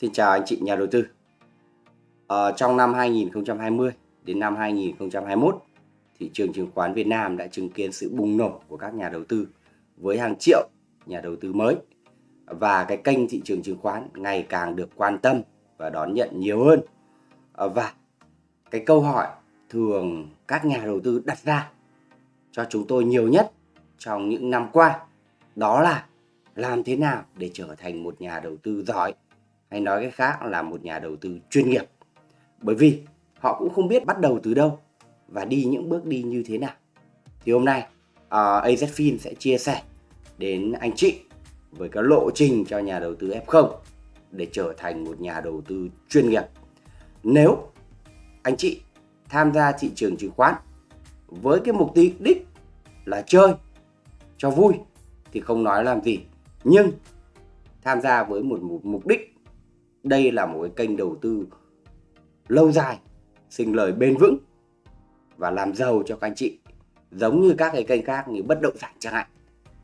Xin chào anh chị nhà đầu tư. À, trong năm 2020 đến năm 2021, thị trường chứng khoán Việt Nam đã chứng kiến sự bùng nổ của các nhà đầu tư với hàng triệu nhà đầu tư mới và cái kênh thị trường chứng khoán ngày càng được quan tâm và đón nhận nhiều hơn. À, và cái câu hỏi thường các nhà đầu tư đặt ra cho chúng tôi nhiều nhất trong những năm qua đó là làm thế nào để trở thành một nhà đầu tư giỏi hay nói cái khác là một nhà đầu tư chuyên nghiệp. Bởi vì họ cũng không biết bắt đầu từ đâu và đi những bước đi như thế nào. Thì hôm nay ờ, uh, AZFIN sẽ chia sẻ đến anh chị với cái lộ trình cho nhà đầu tư F0 để trở thành một nhà đầu tư chuyên nghiệp. Nếu anh chị tham gia thị trường chứng khoán với cái mục đích là chơi cho vui thì không nói làm gì. Nhưng tham gia với một mục đích đây là một cái kênh đầu tư lâu dài, sinh lời bền vững và làm giàu cho các anh chị. Giống như các cái kênh khác như bất động sản chẳng hạn,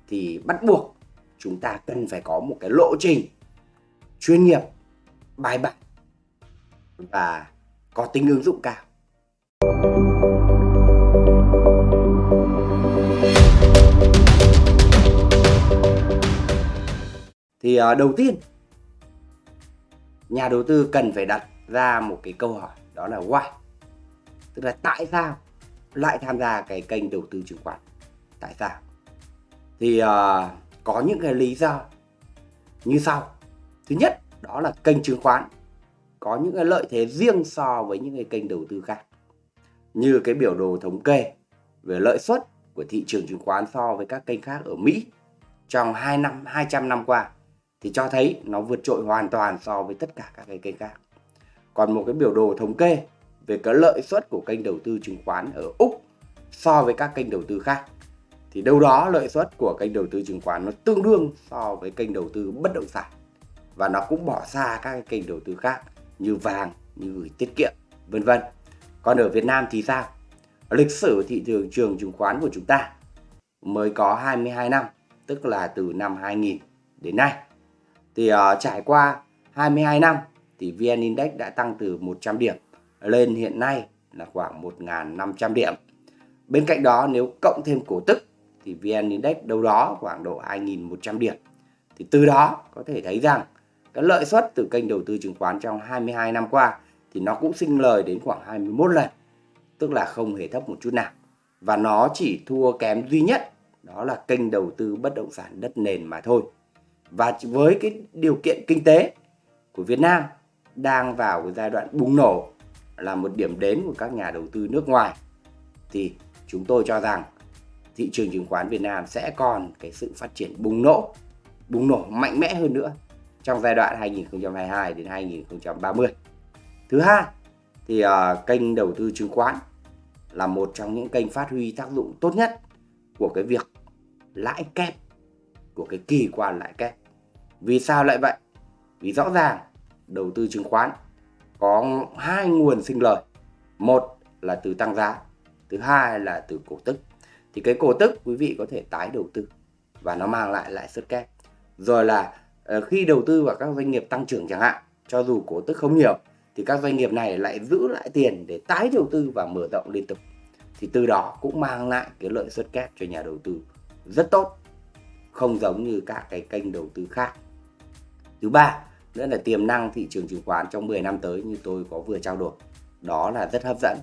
thì bắt buộc chúng ta cần phải có một cái lộ trình chuyên nghiệp, bài bản và có tính ứng dụng cao. Thì à, đầu tiên nhà đầu tư cần phải đặt ra một cái câu hỏi đó là why. Tức là tại sao lại tham gia cái kênh đầu tư chứng khoán? Tại sao? Thì uh, có những cái lý do như sau. Thứ nhất đó là kênh chứng khoán có những cái lợi thế riêng so với những cái kênh đầu tư khác. Như cái biểu đồ thống kê về lợi suất của thị trường chứng khoán so với các kênh khác ở Mỹ trong 2 năm 200 năm qua thì cho thấy nó vượt trội hoàn toàn so với tất cả các cái kênh khác. Còn một cái biểu đồ thống kê về cái lợi suất của kênh đầu tư chứng khoán ở Úc so với các kênh đầu tư khác thì đâu đó lợi suất của kênh đầu tư chứng khoán nó tương đương so với kênh đầu tư bất động sản và nó cũng bỏ xa các cái kênh đầu tư khác như vàng, như gửi tiết kiệm, vân vân. Còn ở Việt Nam thì sao? Lịch sử thị trường trường chứng khoán của chúng ta mới có 22 năm, tức là từ năm 2000 đến nay thì uh, trải qua 22 năm thì VN Index đã tăng từ 100 điểm lên hiện nay là khoảng 1.500 điểm. Bên cạnh đó nếu cộng thêm cổ tức thì VN Index đâu đó khoảng độ 2.100 điểm. Thì từ đó có thể thấy rằng cái lợi suất từ kênh đầu tư chứng khoán trong 22 năm qua thì nó cũng sinh lời đến khoảng 21 lần. Tức là không hề thấp một chút nào. Và nó chỉ thua kém duy nhất đó là kênh đầu tư bất động sản đất nền mà thôi và với cái điều kiện kinh tế của Việt Nam đang vào cái giai đoạn bùng nổ là một điểm đến của các nhà đầu tư nước ngoài thì chúng tôi cho rằng thị trường chứng khoán Việt Nam sẽ còn cái sự phát triển bùng nổ bùng nổ mạnh mẽ hơn nữa trong giai đoạn 2022 đến 2030. Thứ hai thì uh, kênh đầu tư chứng khoán là một trong những kênh phát huy tác dụng tốt nhất của cái việc lãi kép của cái kỳ quan lãi kép vì sao lại vậy? Vì rõ ràng đầu tư chứng khoán có hai nguồn sinh lời. Một là từ tăng giá, thứ hai là từ cổ tức. Thì cái cổ tức quý vị có thể tái đầu tư và nó mang lại lãi suất kép. Rồi là ờ, khi đầu tư vào các doanh nghiệp tăng trưởng chẳng hạn, cho dù cổ tức không nhiều thì các doanh nghiệp này lại giữ lại tiền để tái đầu tư và mở rộng liên tục. Thì từ đó cũng mang lại cái lợi suất kép cho nhà đầu tư rất tốt. Không giống như các cái kênh đầu tư khác Thứ ba nữa là tiềm năng thị trường chứng khoán trong 10 năm tới như tôi có vừa trao đổi. Đó là rất hấp dẫn.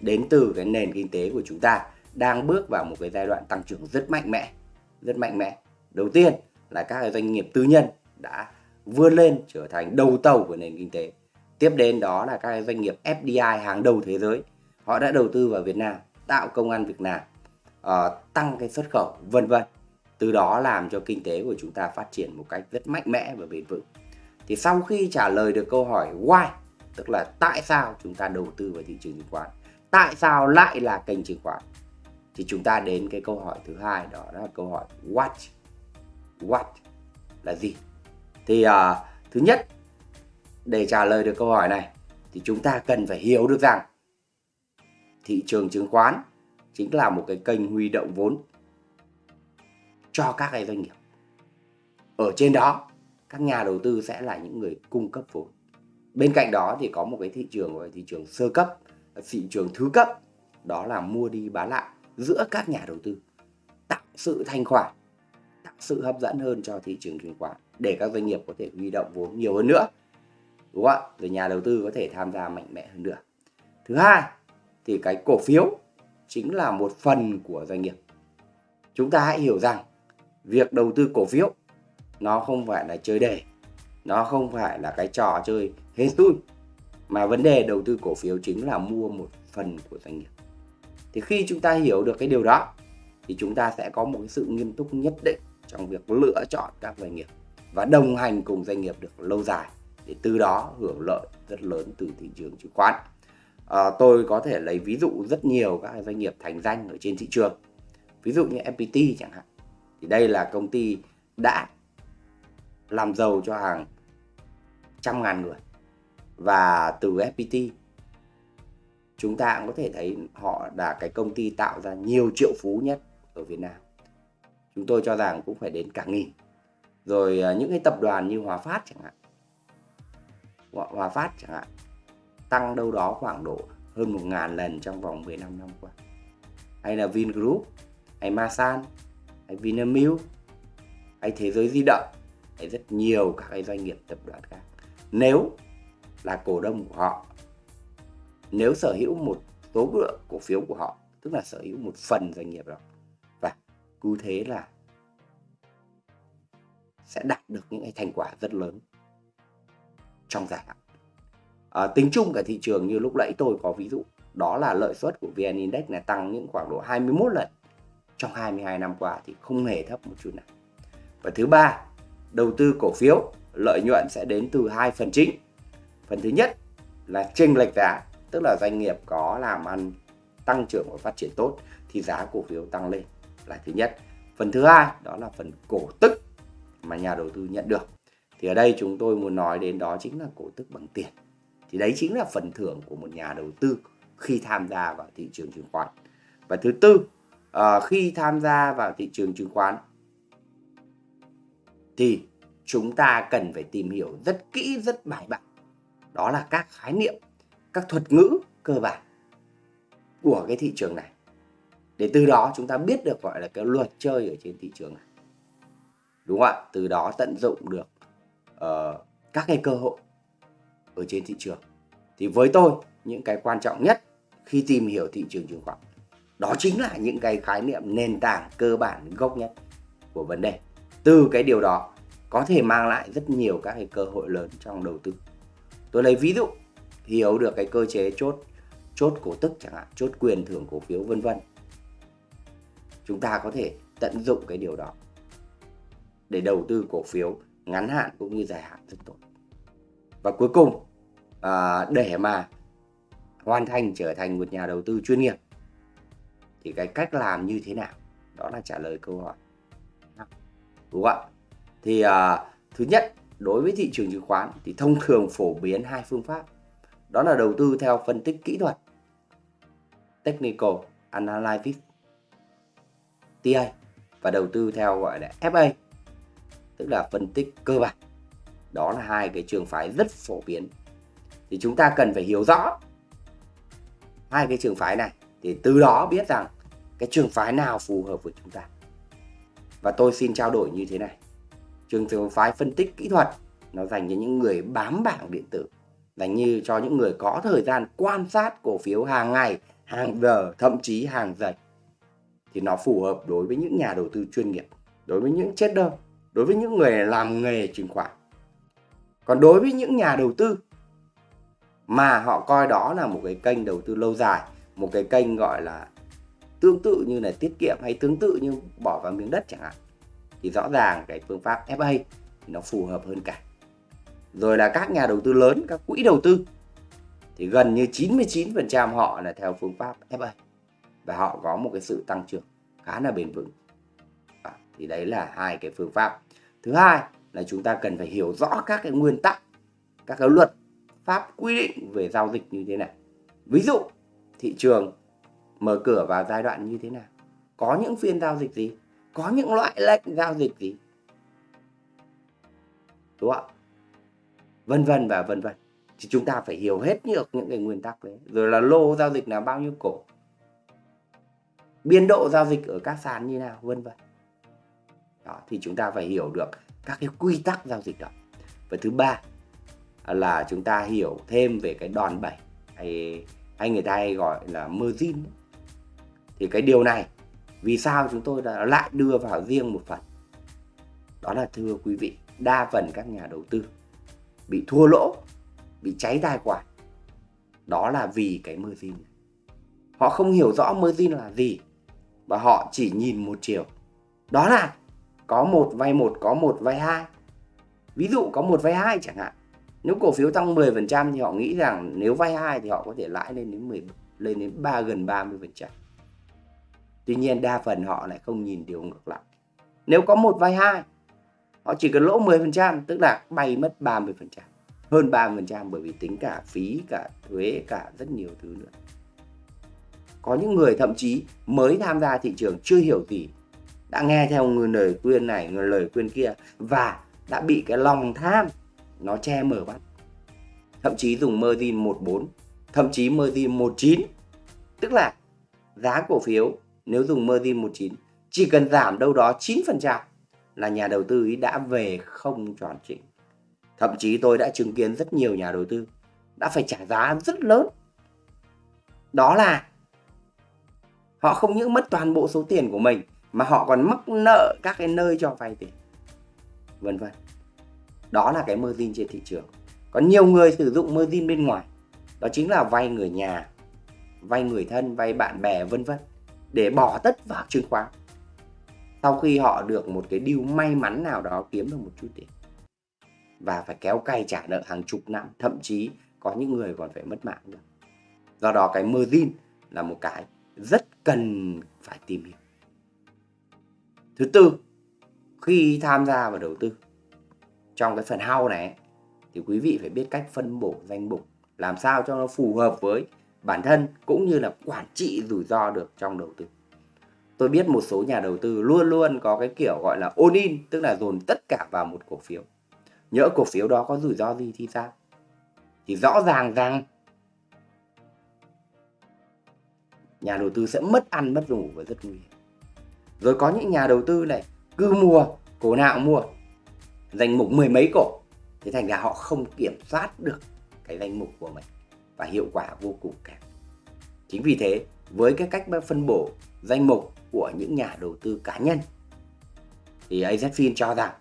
Đến từ cái nền kinh tế của chúng ta đang bước vào một cái giai đoạn tăng trưởng rất mạnh mẽ. Rất mạnh mẽ. Đầu tiên là các cái doanh nghiệp tư nhân đã vươn lên trở thành đầu tàu của nền kinh tế. Tiếp đến đó là các doanh nghiệp FDI hàng đầu thế giới. Họ đã đầu tư vào Việt Nam, tạo công an Việt Nam, uh, ờ, tăng cái xuất khẩu, vân vân từ đó làm cho kinh tế của chúng ta phát triển một cách rất mạnh mẽ và bền vững. Thì sau khi trả lời được câu hỏi why tức là tại sao chúng ta đầu tư vào thị trường chứng khoán tại sao lại là kênh chứng khoán thì chúng ta đến cái câu hỏi thứ hai đó là câu hỏi what what là gì? Thì uh, thứ nhất để trả lời được câu hỏi này thì chúng ta cần phải hiểu được rằng thị trường chứng khoán chính là một cái kênh huy động vốn cho các cái doanh nghiệp. Ở trên đó, các nhà đầu tư sẽ là những người cung cấp vốn. Bên cạnh đó thì có một cái thị trường gọi là thị trường sơ cấp, thị trường thứ cấp, đó là mua đi bán lại giữa các nhà đầu tư, tạo sự thanh khoản, tạo sự hấp dẫn hơn cho thị trường chứng khoán để các doanh nghiệp có thể huy động vốn nhiều hơn nữa, đúng không ạ? Rồi nhà đầu tư có thể tham gia mạnh mẽ hơn nữa. Thứ hai thì cái cổ phiếu chính là một phần của doanh nghiệp. Chúng ta hãy hiểu rằng việc đầu tư cổ phiếu nó không phải là chơi đề nó không phải là cái trò chơi hết xui mà vấn đề đầu tư cổ phiếu chính là mua một phần của doanh nghiệp. Thì khi chúng ta hiểu được cái điều đó thì chúng ta sẽ có một cái sự nghiêm túc nhất định trong việc lựa chọn các doanh nghiệp và đồng hành cùng doanh nghiệp được lâu dài để từ đó hưởng lợi rất lớn từ thị trường chứng khoán. À, tôi có thể lấy ví dụ rất nhiều các doanh nghiệp thành danh ở trên thị trường. Ví dụ như FPT chẳng hạn thì đây là công ty đã làm giàu cho hàng trăm ngàn người. Và từ FPT chúng ta cũng có thể thấy họ là cái công ty tạo ra nhiều triệu phú nhất ở Việt Nam. Chúng tôi cho rằng cũng phải đến cả nghìn. Rồi à, những cái tập đoàn như Hòa Phát chẳng hạn. Hòa Phát chẳng hạn, tăng đâu đó khoảng độ hơn một ngàn lần trong vòng 15 năm qua. Hay là Vingroup, hay Masan hay Vinamilk hay Thế giới di động. Hay rất nhiều các cái doanh nghiệp tập đoàn khác. Nếu là cổ đông của họ nếu sở hữu một số lượng cổ phiếu của họ tức là sở hữu một phần doanh nghiệp đó và cứ thế là sẽ đạt được những cái thành quả rất lớn trong dài hạn. À, tính chung cả thị trường như lúc nãy tôi có ví dụ đó là lợi suất của VN Index là tăng những khoảng độ 21 lần trong 22 năm qua thì không hề thấp một chút nào. Và thứ ba, đầu tư cổ phiếu, lợi nhuận sẽ đến từ hai phần chính. Phần thứ nhất là chênh lệch giá, tức là doanh nghiệp có làm ăn tăng trưởng và phát triển tốt thì giá cổ phiếu tăng lên là thứ nhất. Phần thứ hai, đó là phần cổ tức mà nhà đầu tư nhận được. Thì ở đây chúng tôi muốn nói đến đó chính là cổ tức bằng tiền. Thì đấy chính là phần thưởng của một nhà đầu tư khi tham gia vào thị trường chứng khoán. Và thứ tư uh, khi tham gia vào thị trường chứng khoán thì chúng ta cần phải tìm hiểu rất kỹ rất bài bản. Đó là các khái niệm các thuật ngữ cơ bản của cái thị trường này. Để từ đó chúng ta biết được gọi là cái luật chơi ở trên thị trường này. Đúng không ạ? Từ đó tận dụng được uh, các cái cơ hội ở trên thị trường. Thì với tôi những cái quan trọng nhất khi tìm hiểu thị trường chứng khoán đó chính là những cái khái niệm nền tảng cơ bản gốc nhất của vấn đề. Từ cái điều đó có thể mang lại rất nhiều các cái cơ hội lớn trong đầu tư. Tôi lấy ví dụ hiểu được cái cơ chế chốt chốt cổ tức chẳng hạn chốt quyền thưởng cổ phiếu vân vân. Chúng ta có thể tận dụng cái điều đó để đầu tư cổ phiếu ngắn hạn cũng như dài hạn rất tốt. Và cuối cùng à, để mà hoàn thành trở thành một nhà đầu tư chuyên nghiệp thì cái cách làm như thế nào? Đó là trả lời câu hỏi. Đúng không ạ? Thì à, thứ nhất đối với thị trường chứng khoán thì thông thường phổ biến hai phương pháp. Đó là đầu tư theo phân tích kỹ thuật technical analysis TA và đầu tư theo gọi là FA tức là phân tích cơ bản. Đó là hai cái trường phái rất phổ biến. Thì chúng ta cần phải hiểu rõ hai cái trường phái này thì từ đó biết rằng cái trường phái nào phù hợp với chúng ta. Và tôi xin trao đổi như thế này. Trường phái phân tích kỹ thuật, nó dành cho những người bám bảng điện tử. Dành như cho những người có thời gian quan sát cổ phiếu hàng ngày, hàng giờ, thậm chí hàng giây. Thì nó phù hợp đối với những nhà đầu tư chuyên nghiệp, đối với những trader đối với những người làm nghề chứng khoán. Còn đối với những nhà đầu tư mà họ coi đó là một cái kênh đầu tư lâu dài một cái kênh gọi là tương tự như là tiết kiệm hay tương tự như bỏ vào miếng đất chẳng hạn thì rõ ràng cái phương pháp FA thì nó phù hợp hơn cả. Rồi là các nhà đầu tư lớn các quỹ đầu tư thì gần như 99% họ là theo phương pháp FA và họ có một cái sự tăng trưởng khá là bền vững. À, thì đấy là hai cái phương pháp. Thứ hai là chúng ta cần phải hiểu rõ các cái nguyên tắc các cái luật pháp quy định về giao dịch như thế này. Ví dụ thị trường mở cửa vào giai đoạn như thế nào? Có những phiên giao dịch gì? Có những loại lệnh giao dịch gì? Đúng không? Vân vân và vân vân. Thì chúng ta phải hiểu hết được những cái nguyên tắc đấy. Rồi là lô giao dịch là bao nhiêu cổ? Biên độ giao dịch ở các sàn như nào? Vân vân. Đó, thì chúng ta phải hiểu được các cái quy tắc giao dịch đó. Và thứ ba là chúng ta hiểu thêm về cái đòn bẩy hay hay người ta hay gọi là margin thì cái điều này, vì sao chúng tôi đã lại đưa vào riêng một phần? Đó là, thưa quý vị, đa phần các nhà đầu tư bị thua lỗ, bị cháy tài khoản. Đó là vì cái margin họ không hiểu rõ margin là gì và họ chỉ nhìn một chiều. Đó là có một vay một, có một vay hai. Ví dụ có một vay hai chẳng hạn nếu cổ phiếu tăng 10% thì họ nghĩ rằng nếu vay hai thì họ có thể lãi lên đến 10 lên đến 3 gần 30%. Tuy nhiên đa phần họ lại không nhìn điều ngược lại. Nếu có một vay hai, họ chỉ cần lỗ 10%, tức là bay mất 30%. Hơn 30% bởi vì tính cả phí, cả thuế, cả rất nhiều thứ nữa. Có những người thậm chí mới tham gia thị trường chưa hiểu gì, đã nghe theo người lời khuyên này, người lời khuyên kia và đã bị cái lòng tham nó che mở bắt thậm chí dùng margin 14 thậm chí margin 19 tức là giá cổ phiếu nếu dùng margin 19 chỉ cần giảm đâu đó 9% là nhà đầu tư ý đã về không tròn chỉnh thậm chí tôi đã chứng kiến rất nhiều nhà đầu tư đã phải trả giá rất lớn. Đó là họ không những mất toàn bộ số tiền của mình mà họ còn mắc nợ các cái nơi cho vay tiền. Vân vân đó là cái margin trên thị trường. Có nhiều người sử dụng margin bên ngoài. Đó chính là vay người nhà, vay người thân, vay bạn bè, vân vân, để bỏ tất vào chứng khoán. Sau khi họ được một cái điều may mắn nào đó kiếm được một chút tiền. Và phải kéo cay trả nợ hàng chục năm, thậm chí có những người còn phải mất mạng nữa. Do đó cái margin là một cái rất cần phải tìm hiểu. Thứ tư, khi tham gia vào đầu tư trong cái phần hao này thì quý vị phải biết cách phân bổ danh mục làm sao cho nó phù hợp với bản thân cũng như là quản trị rủi ro được trong đầu tư. Tôi biết một số nhà đầu tư luôn luôn có cái kiểu gọi là all in, tức là dồn tất cả vào một cổ phiếu. Nhỡ cổ phiếu đó có rủi ro gì thì sao? Thì rõ ràng rằng nhà đầu tư sẽ mất ăn mất ngủ và rất nguy hiểm. Rồi có những nhà đầu tư này cứ mua, cổ nào mua, danh mục mười mấy cổ. Thế thành ra họ không kiểm soát được cái danh mục của mình và hiệu quả vô cùng kém. Chính vì thế, với cái cách phân bổ danh mục của những nhà đầu tư cá nhân, thì AZFIN cho rằng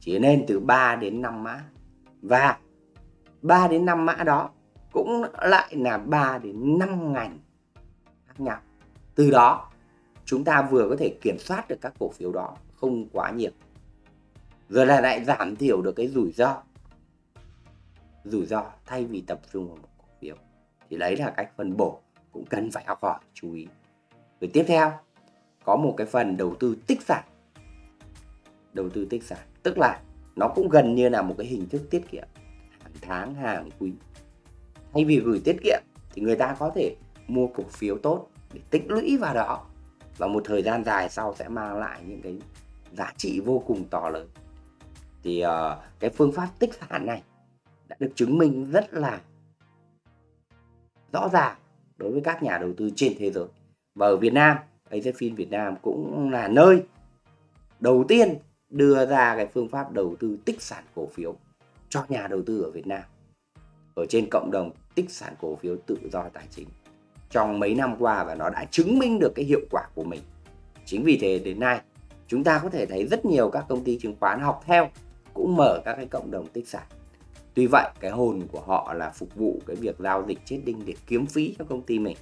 chỉ nên từ 3 đến 5 mã. Và 3 đến 5 mã đó cũng lại là 3 đến 5 ngành khác nhau. Từ đó, chúng ta vừa có thể kiểm soát được các cổ phiếu đó không quá nhiều rồi là lại giảm thiểu được cái rủi ro. Rủi ro thay vì tập trung vào một cổ phiếu. Thì đấy là cách phân bổ cũng cần phải học hỏi, chú ý. Rồi tiếp theo, có một cái phần đầu tư tích sản. Đầu tư tích sản, tức là nó cũng gần như là một cái hình thức tiết kiệm. Hàng tháng, hàng quý. Thay vì gửi tiết kiệm thì người ta có thể mua cổ phiếu tốt để tích lũy vào đó. Và một thời gian dài sau sẽ mang lại những cái giá trị vô cùng to lớn thì uh, cái phương pháp tích sản này đã được chứng minh rất là rõ ràng đối với các nhà đầu tư trên thế giới. Và ở Việt Nam AZFIN Việt Nam cũng là nơi đầu tiên đưa ra cái phương pháp đầu tư tích sản cổ phiếu cho nhà đầu tư ở Việt Nam. Ở trên cộng đồng tích sản cổ phiếu tự do tài chính. Trong mấy năm qua và nó đã chứng minh được cái hiệu quả của mình. Chính vì thế đến nay chúng ta có thể thấy rất nhiều các công ty chứng khoán học theo cũng mở các cái cộng đồng tích sản. Tuy vậy, cái hồn của họ là phục vụ cái việc giao dịch chết đinh để kiếm phí cho công ty mình.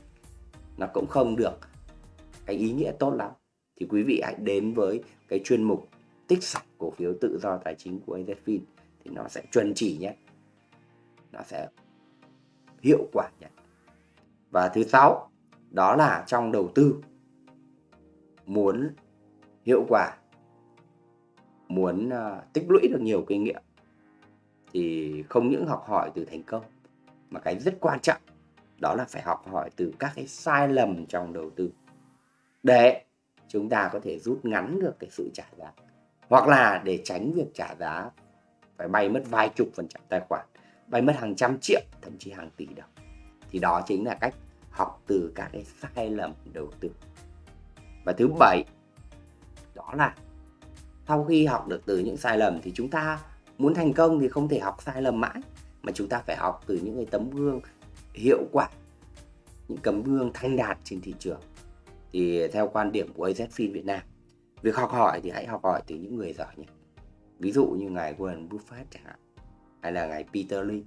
Nó cũng không được cái ý nghĩa tốt lắm. Thì quý vị hãy đến với cái chuyên mục tích sản cổ phiếu tự do tài chính của AZFIN thì nó sẽ chuẩn chỉ nhé. Nó sẽ hiệu quả nhất và thứ sáu, đó là trong đầu tư. Muốn hiệu quả muốn uh, tích lũy được nhiều kinh nghiệm thì không những học hỏi từ thành công mà cái rất quan trọng đó là phải học hỏi từ các cái sai lầm trong đầu tư. Để chúng ta có thể rút ngắn được cái sự trả giá hoặc là để tránh việc trả giá phải bay mất vài chục phần trăm tài khoản bay mất hàng trăm triệu thậm chí hàng tỷ đồng. Thì đó chính là cách học từ các cái sai lầm đầu tư. Và thứ bảy đó là sau khi học được từ những sai lầm thì chúng ta muốn thành công thì không thể học sai lầm mãi, mà chúng ta phải học từ những cái tấm gương hiệu quả, những tấm gương thanh đạt trên thị trường. Thì theo quan điểm của AZFIN Việt Nam, việc học hỏi thì hãy học hỏi từ những người giỏi nhất ví dụ như ngài Warren Buffett chẳng hạn, hay là ngài Peter Lynch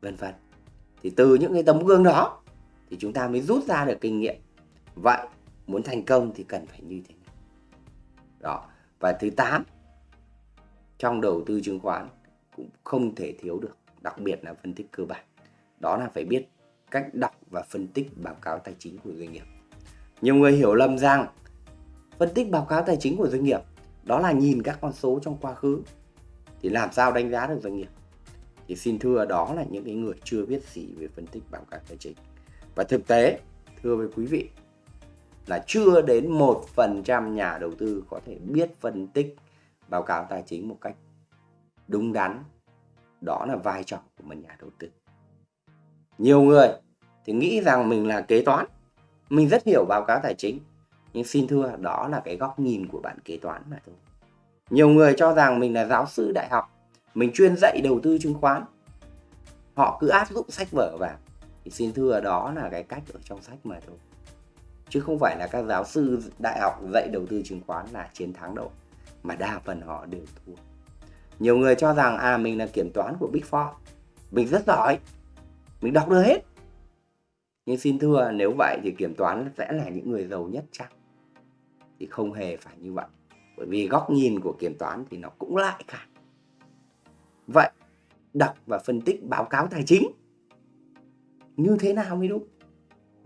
vân vân. Thì từ những cái tấm gương đó thì chúng ta mới rút ra được kinh nghiệm. Vậy muốn thành công thì cần phải như thế nào? Đó và thứ 8 trong đầu tư chứng khoán cũng không thể thiếu được, đặc biệt là phân tích cơ bản. Đó là phải biết cách đọc và phân tích báo cáo tài chính của doanh nghiệp. Nhiều người hiểu lầm rằng phân tích báo cáo tài chính của doanh nghiệp đó là nhìn các con số trong quá khứ. Thì làm sao đánh giá được doanh nghiệp? Thì xin thưa đó là những cái người chưa biết gì về phân tích báo cáo tài chính. Và thực tế, thưa với quý vị là chưa đến một phần trăm nhà đầu tư có thể biết phân tích báo cáo tài chính một cách đúng đắn. Đó là vai trò của một nhà đầu tư. Nhiều người thì nghĩ rằng mình là kế toán, mình rất hiểu báo cáo tài chính, nhưng xin thưa, đó là cái góc nhìn của bạn kế toán mà thôi. Nhiều người cho rằng mình là giáo sư đại học, mình chuyên dạy đầu tư chứng khoán. Họ cứ áp dụng sách vở vào. Thì xin thưa, đó là cái cách ở trong sách mà thôi chứ không phải là các giáo sư đại học dạy đầu tư chứng khoán là chiến thắng đâu, mà đa phần họ đều thua. Nhiều người cho rằng à mình là kiểm toán của Big Four. Mình rất giỏi. Mình đọc được hết. Nhưng xin thưa, nếu vậy thì kiểm toán sẽ là những người giàu nhất chắc. Thì không hề phải như vậy. Bởi vì góc nhìn của kiểm toán thì nó cũng lại cả vậy, đọc và phân tích báo cáo tài chính, như thế nào mới đúng?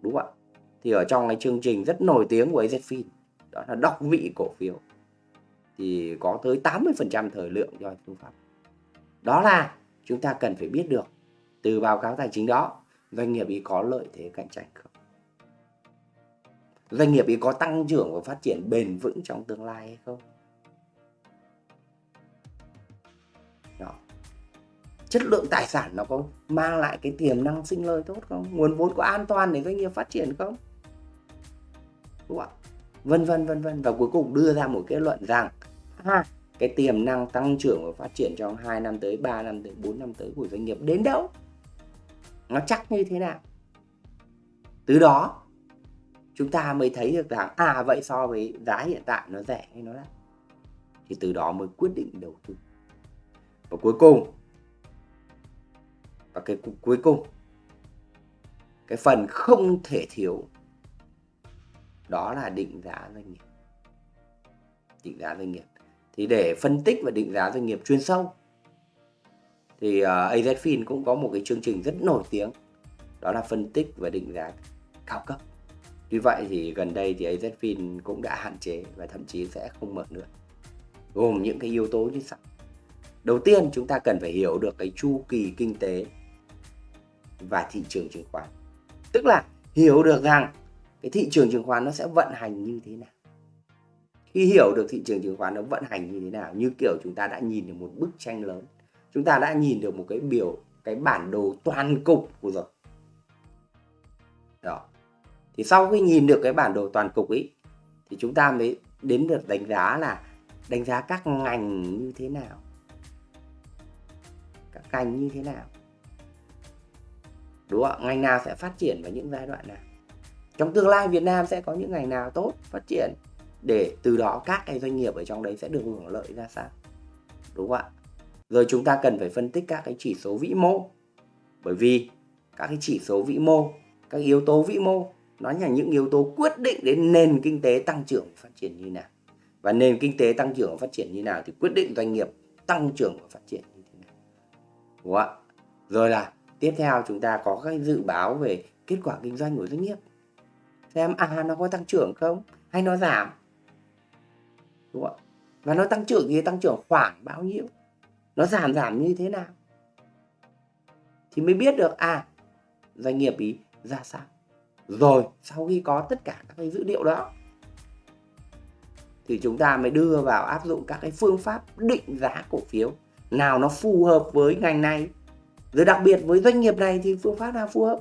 Đúng không ạ? Thì ở trong cái chương trình rất nổi tiếng của AZFIN đó là đọc vị cổ phiếu, thì có tới 80% thời lượng cho phương pháp đó là chúng ta cần phải biết được từ báo cáo tài chính đó, doanh nghiệp ý có lợi thế cạnh tranh không? Doanh nghiệp ý có tăng trưởng và phát triển bền vững trong tương lai hay không? Đó. chất lượng tài sản nó có mang lại cái tiềm năng sinh lời tốt không? Nguồn vốn có an toàn để doanh nghiệp phát triển không? Đúng không ạ? Vân vân vân vân. Và cuối cùng đưa ra một kết luận rằng ha, cái tiềm năng tăng trưởng và phát triển trong 2 năm tới 3 năm tới 4 năm tới của doanh nghiệp đến đâu? Nó chắc như thế nào? Từ đó chúng ta mới thấy được rằng à vậy so với giá hiện tại nó rẻ hay nó đắt? Thì từ đó mới quyết định đầu tư. Và cuối cùng và cái cuối cùng cái phần không thể thiếu đó là định giá doanh nghiệp. Định giá doanh nghiệp. Thì để phân tích và định giá doanh nghiệp chuyên sâu thì ờ, uh, AZFIN cũng có một cái chương trình rất nổi tiếng. Đó là phân tích và định giá cao cấp. Tuy vậy thì gần đây thì AZFIN cũng đã hạn chế và thậm chí sẽ không mở nữa. Gồm những cái yếu tố như sau. Đầu tiên chúng ta cần phải hiểu được cái chu kỳ kinh tế và thị trường chứng khoán. Tức là hiểu được rằng cái thị trường chứng khoán nó sẽ vận hành như thế nào? Khi hiểu được thị trường chứng khoán nó vận hành như thế nào, như kiểu chúng ta đã nhìn được một bức tranh lớn, chúng ta đã nhìn được một cái biểu, cái bản đồ toàn cục của rồi. Đó. Thì sau khi nhìn được cái bản đồ toàn cục ấy, thì chúng ta mới đến được đánh giá là đánh giá các ngành như thế nào? Các ngành như thế nào? Đúng không ngành nào sẽ phát triển vào những giai đoạn nào? Trong tương lai Việt Nam sẽ có những ngành nào tốt, phát triển để từ đó các cái doanh nghiệp ở trong đấy sẽ được hưởng lợi ra sao? Đúng không ạ? Rồi chúng ta cần phải phân tích các cái chỉ số vĩ mô. Bởi vì các cái chỉ số vĩ mô, các yếu tố vĩ mô, nó là những yếu tố quyết định đến nền kinh tế tăng trưởng và phát triển như nào. Và nền kinh tế tăng trưởng và phát triển như nào thì quyết định doanh nghiệp tăng trưởng và phát triển như thế nào. Đúng không ạ? Rồi là tiếp theo chúng ta có các dự báo về kết quả kinh doanh của doanh nghiệp xem à nó có tăng trưởng không? Hay nó giảm? Đúng không và nó tăng trưởng thì tăng trưởng khoảng bao nhiêu? Nó giảm giảm như thế nào? Thì mới biết được à doanh nghiệp ý ra sao. Rồi, sau khi có tất cả các cái dữ liệu đó, thì chúng ta mới đưa vào áp dụng các cái phương pháp định giá cổ phiếu. Nào nó phù hợp với ngành này. Rồi đặc biệt với doanh nghiệp này thì phương pháp nào phù hợp?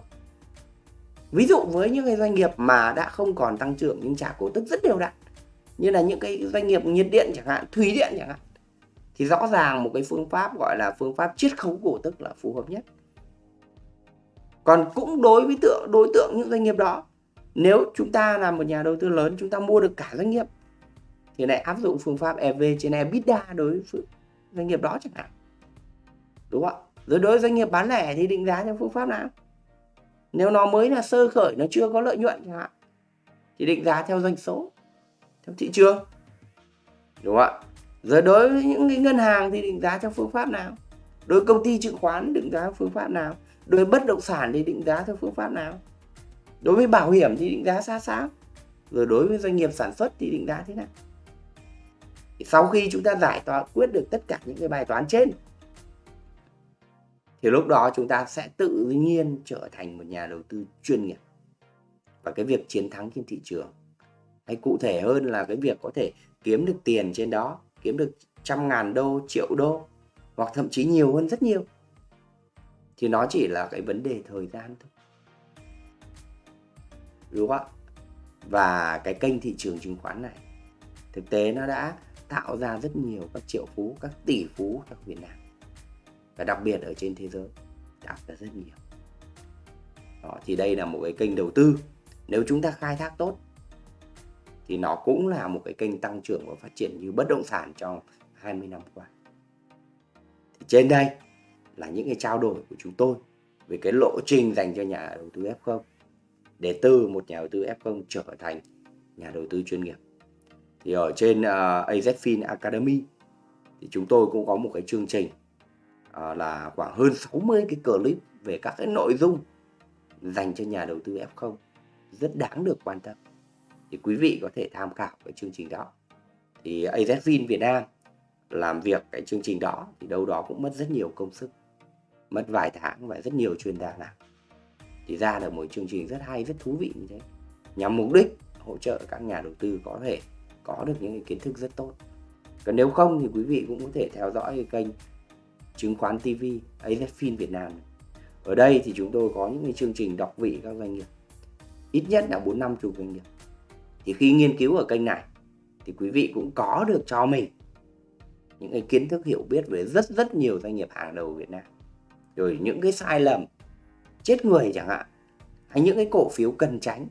Ví dụ với những cái doanh nghiệp mà đã không còn tăng trưởng nhưng trả cổ tức rất đều đặn, như là những cái doanh nghiệp nhiệt điện chẳng hạn, thủy điện chẳng hạn, thì rõ ràng một cái phương pháp gọi là phương pháp chiết khấu cổ tức là phù hợp nhất. Còn cũng đối với tượng, đối tượng những doanh nghiệp đó, nếu chúng ta là một nhà đầu tư lớn, chúng ta mua được cả doanh nghiệp, thì lại áp dụng phương pháp EV trên EBITDA đối với doanh nghiệp đó chẳng hạn. Đúng không rồi đối với doanh nghiệp bán lẻ thì định giá theo phương pháp nào? Nếu nó mới là sơ khởi, nó chưa có lợi nhuận chẳng hạn, thì định giá theo doanh số, theo thị trường. Đúng không ạ? Rồi đối với những cái ngân hàng thì định giá theo phương pháp nào? Đối với công ty chứng khoán định giá theo phương pháp nào? Đối với bất động sản thì định giá theo phương pháp nào? Đối với bảo hiểm thì định giá xa sao rồi đối với doanh nghiệp sản xuất thì định giá thế nào? Sau khi chúng ta giải tỏa, quyết được tất cả những cái bài toán trên thì lúc đó chúng ta sẽ tự nhiên trở thành một nhà đầu tư chuyên nghiệp. Và cái việc chiến thắng trên thị trường. Hay cụ thể hơn là cái việc có thể kiếm được tiền trên đó, kiếm được trăm ngàn đô, triệu đô, hoặc thậm chí nhiều hơn rất nhiều. Thì nó chỉ là cái vấn đề thời gian thôi. Đúng không ạ? Và cái kênh thị trường chứng khoán này, thực tế nó đã tạo ra rất nhiều các triệu phú, các tỷ phú trong Việt Nam và đặc biệt ở trên thế giới đã ra rất nhiều. Đó, thì đây là một cái kênh đầu tư. Nếu chúng ta khai thác tốt thì nó cũng là một cái kênh tăng trưởng và phát triển như bất động sản trong 20 năm qua. Thì trên đây là những cái trao đổi của chúng tôi về cái lộ trình dành cho nhà đầu tư F0 để từ một nhà đầu tư F0 trở thành nhà đầu tư chuyên nghiệp. Thì ở trên ờ, uh, AZFIN Academy thì chúng tôi cũng có một cái chương trình Ờ, là khoảng hơn 60 cái clip về các cái nội dung dành cho nhà đầu tư F0 rất đáng được quan tâm. Thì quý vị có thể tham khảo cái chương trình đó. Thì AZFIN Việt Nam làm việc cái chương trình đó thì đâu đó cũng mất rất nhiều công sức, mất vài tháng và rất nhiều chuyên gia làm. Thì ra được một chương trình rất hay, rất thú vị như thế. Nhằm mục đích hỗ trợ các nhà đầu tư có thể có được những cái kiến thức rất tốt. Còn nếu không thì quý vị cũng có thể theo dõi cái kênh chứng khoán TV AZFIN Việt Nam. Ở đây thì chúng tôi có những cái chương trình đọc vị các doanh nghiệp. Ít nhất là bốn năm chục doanh nghiệp. Thì khi nghiên cứu ở kênh này, thì quý vị cũng có được cho mình những cái kiến thức hiểu biết về rất rất nhiều doanh nghiệp hàng đầu Việt Nam. Rồi những cái sai lầm, chết người chẳng hạn, hay những cái cổ phiếu cần tránh.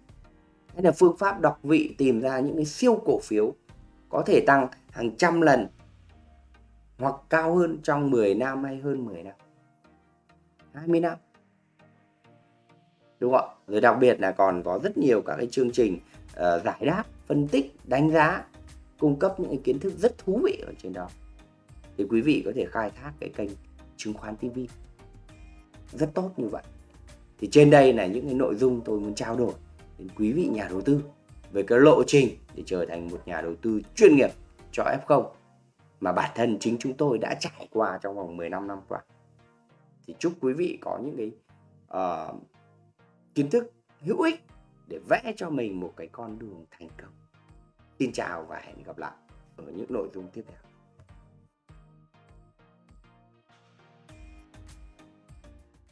Hay là phương pháp đọc vị tìm ra những cái siêu cổ phiếu có thể tăng hàng trăm lần hoặc cao hơn trong 10 năm hay hơn 10 năm. 20 năm. Đúng không ạ? Rồi đặc biệt là còn có rất nhiều các cái chương trình uh, giải đáp phân tích đánh giá cung cấp những cái kiến thức rất thú vị ở trên đó. Thì quý vị có thể khai thác cái kênh chứng khoán TV rất tốt như vậy. Thì trên đây là những cái nội dung tôi muốn trao đổi đến quý vị nhà đầu tư về cái lộ trình để trở thành một nhà đầu tư chuyên nghiệp cho F0 mà bản thân chính chúng tôi đã trải qua trong vòng 15 năm qua. Thì chúc quý vị có những cái uh, kiến thức hữu ích để vẽ cho mình một cái con đường thành công. Xin chào và hẹn gặp lại ở những nội dung tiếp theo.